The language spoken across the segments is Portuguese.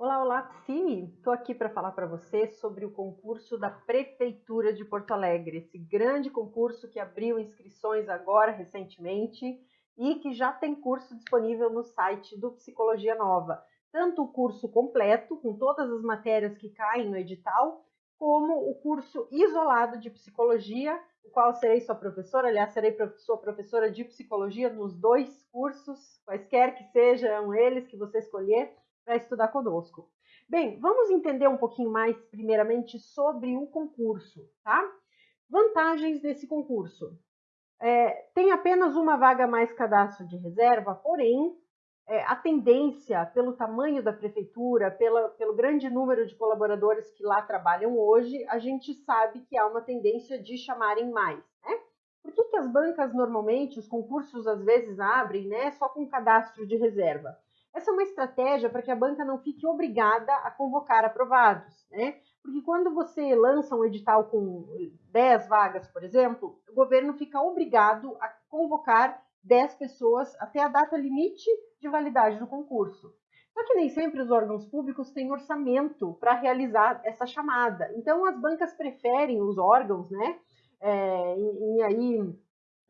Olá, olá, sim, estou aqui para falar para você sobre o concurso da Prefeitura de Porto Alegre, esse grande concurso que abriu inscrições agora recentemente e que já tem curso disponível no site do Psicologia Nova. Tanto o curso completo, com todas as matérias que caem no edital, como o curso isolado de psicologia, o qual serei sua professora, aliás, serei sua professora de psicologia nos dois cursos, quaisquer que sejam eles que você escolher para estudar conosco. Bem, vamos entender um pouquinho mais, primeiramente, sobre o concurso, tá? Vantagens desse concurso. É, tem apenas uma vaga mais cadastro de reserva, porém, é, a tendência, pelo tamanho da prefeitura, pela, pelo grande número de colaboradores que lá trabalham hoje, a gente sabe que há uma tendência de chamarem mais, né? Por que, que as bancas normalmente, os concursos às vezes abrem, né, só com cadastro de reserva? Essa é uma estratégia para que a banca não fique obrigada a convocar aprovados, né? Porque quando você lança um edital com 10 vagas, por exemplo, o governo fica obrigado a convocar 10 pessoas até a data limite de validade do concurso. Só que nem sempre os órgãos públicos têm orçamento para realizar essa chamada. Então, as bancas preferem os órgãos, né? É, e, e, aí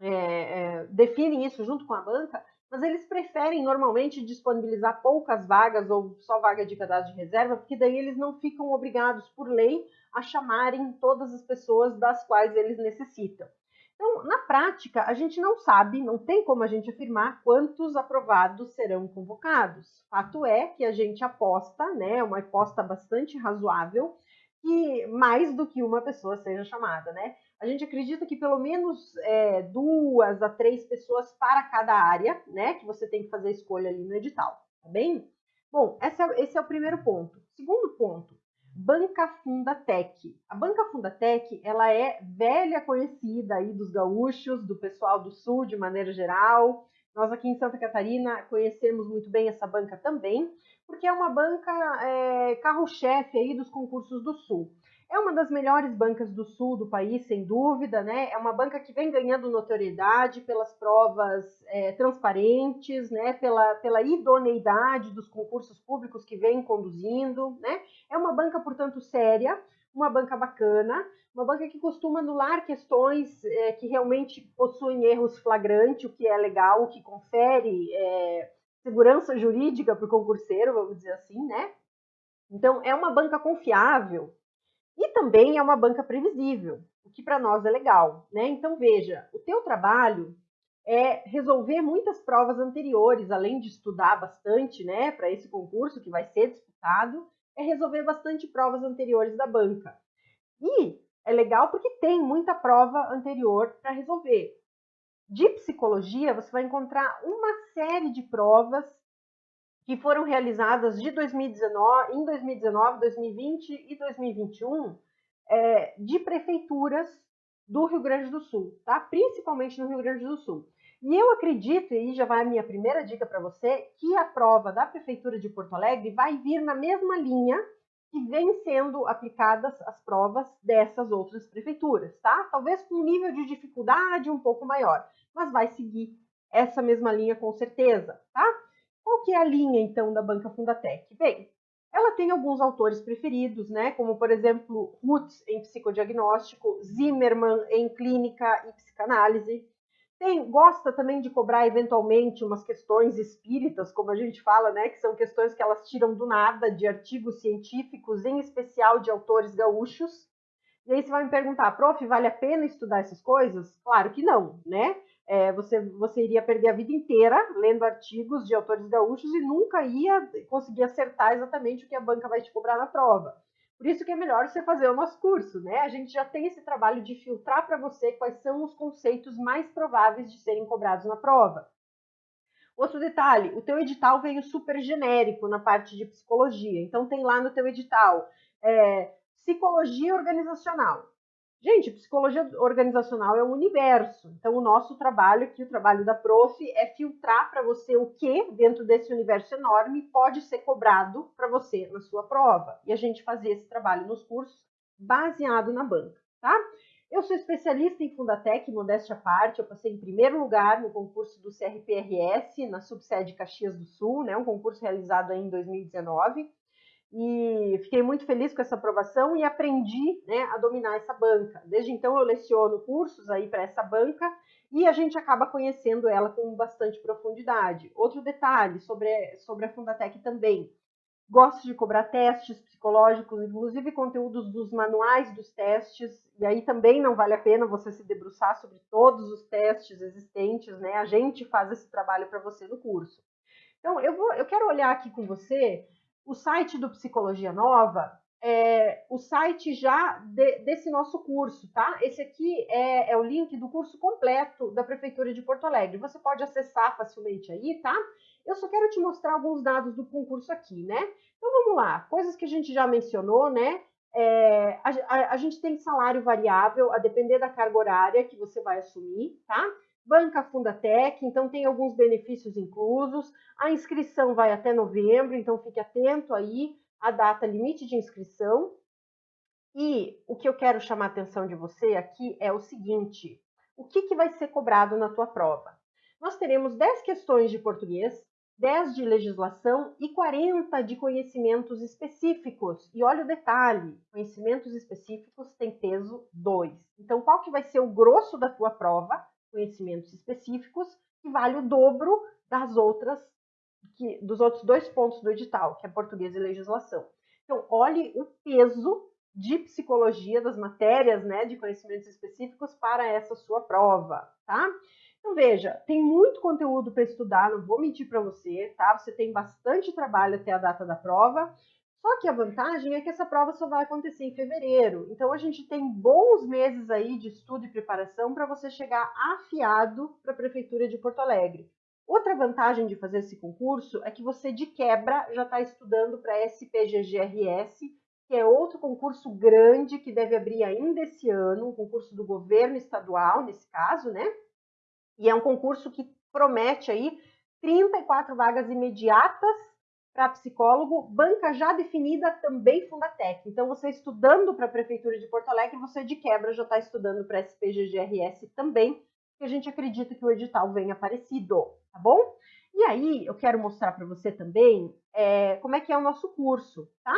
é, é, definem isso junto com a banca, mas eles preferem normalmente disponibilizar poucas vagas ou só vaga de cadastro de reserva, porque daí eles não ficam obrigados por lei a chamarem todas as pessoas das quais eles necessitam. Então, na prática, a gente não sabe, não tem como a gente afirmar quantos aprovados serão convocados. Fato é que a gente aposta, né, uma aposta bastante razoável, que mais do que uma pessoa seja chamada, né? A gente acredita que pelo menos é, duas a três pessoas para cada área, né, que você tem que fazer a escolha ali no edital, tá bem? Bom, esse é, esse é o primeiro ponto. Segundo ponto, Banca Fundatec. A Banca Fundatec, ela é velha conhecida aí dos gaúchos, do pessoal do sul de maneira geral. Nós aqui em Santa Catarina conhecemos muito bem essa banca também, porque é uma banca é, carro-chefe aí dos concursos do sul. É uma das melhores bancas do sul do país, sem dúvida, né? É uma banca que vem ganhando notoriedade pelas provas é, transparentes, né? Pela, pela idoneidade dos concursos públicos que vem conduzindo, né? É uma banca, portanto, séria, uma banca bacana, uma banca que costuma anular questões é, que realmente possuem erros flagrantes, o que é legal, o que confere é, segurança jurídica para o concurseiro, vamos dizer assim, né? Então, é uma banca confiável, e também é uma banca previsível, o que para nós é legal, né? Então veja, o teu trabalho é resolver muitas provas anteriores, além de estudar bastante, né, para esse concurso que vai ser disputado, é resolver bastante provas anteriores da banca. E é legal porque tem muita prova anterior para resolver. De psicologia, você vai encontrar uma série de provas que foram realizadas de 2019, em 2019, 2020 e 2021 é, de prefeituras do Rio Grande do Sul, tá? Principalmente no Rio Grande do Sul. E eu acredito, e já vai a minha primeira dica para você, que a prova da Prefeitura de Porto Alegre vai vir na mesma linha que vem sendo aplicadas as provas dessas outras prefeituras, tá? Talvez com um nível de dificuldade um pouco maior, mas vai seguir essa mesma linha com certeza, tá? Qual que é a linha, então, da Banca Fundatec? Bem, ela tem alguns autores preferidos, né? Como, por exemplo, Rutz em psicodiagnóstico, Zimmermann em clínica e psicanálise. Tem, gosta também de cobrar eventualmente umas questões espíritas, como a gente fala, né? Que são questões que elas tiram do nada de artigos científicos, em especial de autores gaúchos. E aí você vai me perguntar, prof, vale a pena estudar essas coisas? Claro que não, né? É, você, você iria perder a vida inteira lendo artigos de autores gaúchos e nunca ia conseguir acertar exatamente o que a banca vai te cobrar na prova. Por isso que é melhor você fazer o nosso curso, né? A gente já tem esse trabalho de filtrar para você quais são os conceitos mais prováveis de serem cobrados na prova. Outro detalhe, o teu edital veio super genérico na parte de psicologia. Então tem lá no teu edital é, psicologia organizacional. Gente, psicologia organizacional é um universo. Então, o nosso trabalho aqui, o trabalho da prof, é filtrar para você o que, dentro desse universo enorme, pode ser cobrado para você na sua prova. E a gente fazer esse trabalho nos cursos baseado na banca, tá? Eu sou especialista em Fundatec, modéstia à parte. Eu passei em primeiro lugar no concurso do CRPRS, na subsede Caxias do Sul, né? Um concurso realizado em 2019. E fiquei muito feliz com essa aprovação e aprendi né, a dominar essa banca. Desde então eu leciono cursos aí para essa banca e a gente acaba conhecendo ela com bastante profundidade. Outro detalhe sobre, sobre a Fundatec também. Gosto de cobrar testes psicológicos, inclusive conteúdos dos manuais dos testes, e aí também não vale a pena você se debruçar sobre todos os testes existentes, né? A gente faz esse trabalho para você no curso. Então, eu, vou, eu quero olhar aqui com você o site do Psicologia Nova, é, o site já de, desse nosso curso, tá? Esse aqui é, é, o link do curso completo da Prefeitura de Porto Alegre. Você pode acessar facilmente aí, tá? Eu só quero te mostrar alguns dados do concurso aqui, né? Então vamos lá, coisas que a gente já mencionou, né? É, a, a, a, gente tem salário variável a depender da carga horária que você vai assumir, tá? Banca Fundatec, então tem alguns benefícios inclusos. A inscrição vai até novembro, então fique atento aí à data limite de inscrição. E o que eu quero chamar a atenção de você aqui é o seguinte: o que, que vai ser cobrado na tua prova? Nós teremos 10 questões de português, 10 de legislação e 40 de conhecimentos específicos. E olha o detalhe, conhecimentos específicos têm peso 2. Então, qual que vai ser o grosso da tua prova? Conhecimentos específicos, que vale o dobro das outras, que, dos outros dois pontos do edital, que é português e legislação. Então, olhe o peso de psicologia das matérias, né, de conhecimentos específicos para essa sua prova, tá? Então, veja, tem muito conteúdo para estudar, não vou mentir para você, tá? Você tem bastante trabalho até a data da prova. Só que a vantagem é que essa prova só vai acontecer em fevereiro. Então, a gente tem bons meses aí de estudo e preparação para você chegar afiado para a Prefeitura de Porto Alegre. Outra vantagem de fazer esse concurso é que você, de quebra, já está estudando para SPGGRS, que é outro concurso grande que deve abrir ainda esse ano, um concurso do governo estadual, nesse caso, né? E é um concurso que promete aí 34 vagas imediatas para psicólogo, banca já definida também Fundatec. Então, você estudando para a Prefeitura de Porto Alegre, você de quebra já está estudando para SPGGRS também, que a gente acredita que o edital venha aparecido, tá bom? E aí, eu quero mostrar para você também é, como é que é o nosso curso, tá?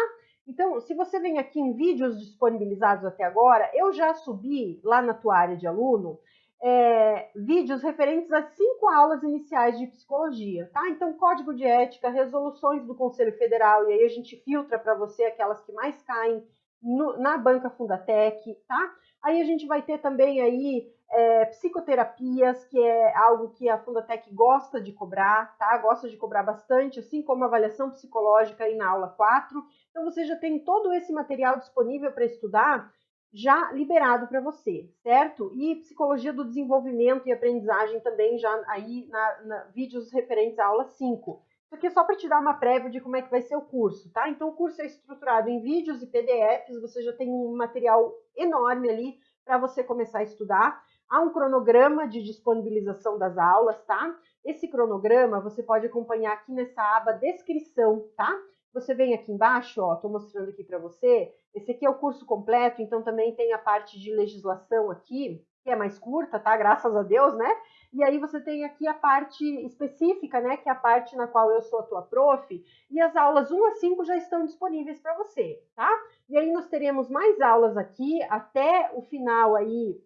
Então, se você vem aqui em vídeos disponibilizados até agora, eu já subi lá na tua área de aluno é, vídeos referentes às cinco aulas iniciais de psicologia, tá? Então, código de ética, resoluções do Conselho Federal, e aí a gente filtra para você aquelas que mais caem no, na banca Fundatec, tá? Aí a gente vai ter também aí é, psicoterapias, que é algo que a Fundatec gosta de cobrar, tá? Gosta de cobrar bastante, assim como avaliação psicológica aí na aula 4. Então, você já tem todo esse material disponível para estudar já liberado para você, certo? E psicologia do desenvolvimento e aprendizagem também já aí na, na vídeos referentes à aula 5. Isso aqui é só para te dar uma prévia de como é que vai ser o curso, tá? Então o curso é estruturado em vídeos e PDFs, você já tem um material enorme ali para você começar a estudar. Há um cronograma de disponibilização das aulas, tá? Esse cronograma você pode acompanhar aqui nessa aba descrição, tá? Você vem aqui embaixo, ó, estou mostrando aqui para você. Esse aqui é o curso completo, então também tem a parte de legislação aqui, que é mais curta, tá? Graças a Deus, né? E aí você tem aqui a parte específica, né? Que é a parte na qual eu sou a tua prof. E as aulas 1 a 5 já estão disponíveis para você, tá? E aí nós teremos mais aulas aqui até o final aí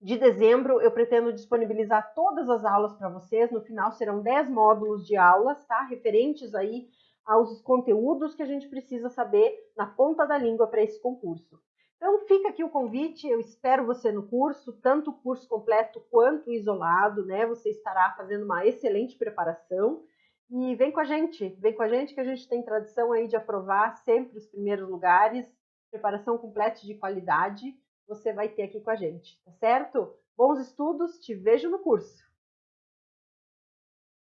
de dezembro. Eu pretendo disponibilizar todas as aulas para vocês. No final serão 10 módulos de aulas, tá? Referentes aí aos conteúdos que a gente precisa saber na ponta da língua para esse concurso. Então fica aqui o convite, eu espero você no curso, tanto o curso completo quanto isolado, né? Você estará fazendo uma excelente preparação. E vem com a gente, vem com a gente que a gente tem tradição aí de aprovar sempre os primeiros lugares, preparação completa de qualidade, você vai ter aqui com a gente, tá certo? Bons estudos, te vejo no curso!